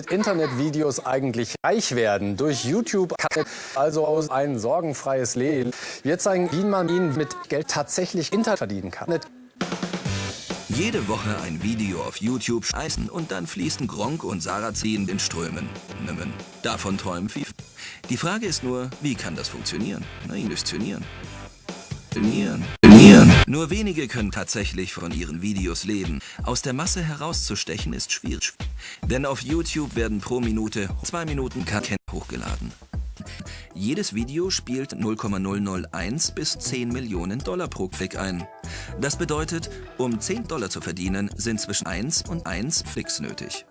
mit Internetvideos eigentlich reich werden? Durch YouTube also aus ein sorgenfreies Leben. Wir zeigen, wie man ihn mit Geld tatsächlich Internet verdienen kann. Jede Woche ein Video auf YouTube scheißen und dann fließen Gronk und Sarah ziehen in Strömen. Nimmen. Davon träumen viele. Die Frage ist nur, wie kann das funktionieren? Na, illustrieren. Trainieren. Nur wenige können tatsächlich von ihren Videos leben. Aus der Masse herauszustechen ist schwierig. Denn auf YouTube werden pro Minute zwei Minuten Content hochgeladen. Jedes Video spielt 0,001 bis 10 Millionen Dollar pro Klick ein. Das bedeutet, um 10 Dollar zu verdienen, sind zwischen 1 und 1 Flicks nötig.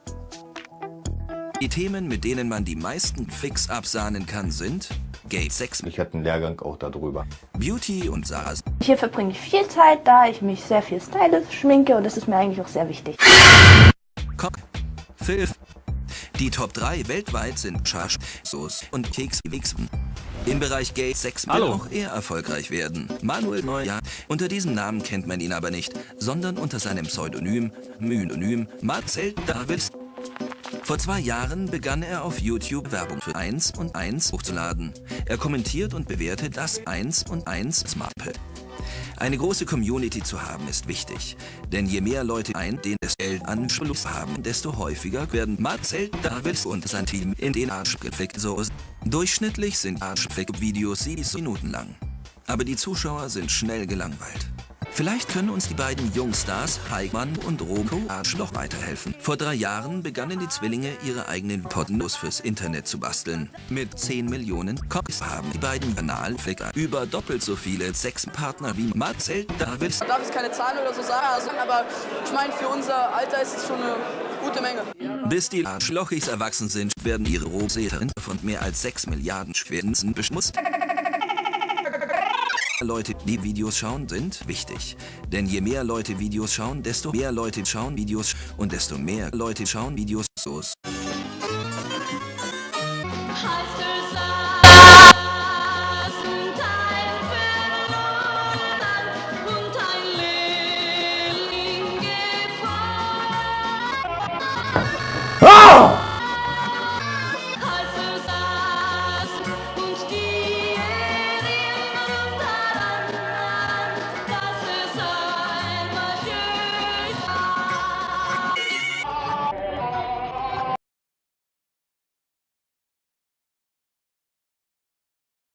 Die Themen, mit denen man die meisten Flicks absahnen kann, sind Gay Sex, Ich hatte einen Lehrgang auch darüber. Beauty und Sarahs Hier verbringe ich viel Zeit, da ich mich sehr viel style, schminke und das ist mir eigentlich auch sehr wichtig. Cock, Filf. Die Top 3 weltweit sind Charge, Sauce und Keks Wixen. Im Bereich Gay Sex will Hallo. auch er erfolgreich werden. Manuel Neujahr. Unter diesem Namen kennt man ihn aber nicht, sondern unter seinem Pseudonym, Mynonym Marcel Davids. Vor zwei Jahren begann er auf YouTube Werbung für 1 und 1 hochzuladen. Er kommentiert und bewertet das 1 und 1 Smartpad. Eine große Community zu haben ist wichtig, denn je mehr Leute ein, den Geld Anschluss haben, desto häufiger werden Marcel Davids und sein Team in den Arsch gefickt. So durchschnittlich sind Arschfick-Videos 7 Minuten lang, aber die Zuschauer sind schnell gelangweilt. Vielleicht können uns die beiden Jungstars Heikmann und Roko Arschloch weiterhelfen. Vor drei Jahren begannen die Zwillinge ihre eigenen Pornos fürs Internet zu basteln. Mit 10 Millionen Copies haben die beiden Kanalficker über doppelt so viele Sexpartner wie Marcel Davids darf jetzt keine Zahlen oder so sagen, also, aber ich meine, für unser Alter ist es schon eine gute Menge. Bis die Arschlochis erwachsen sind, werden ihre Rohsäten von mehr als 6 Milliarden Schwänzen beschmutzt. Leute, die Videos schauen, sind wichtig. Denn je mehr Leute Videos schauen, desto mehr Leute schauen Videos und desto mehr Leute schauen Videos. So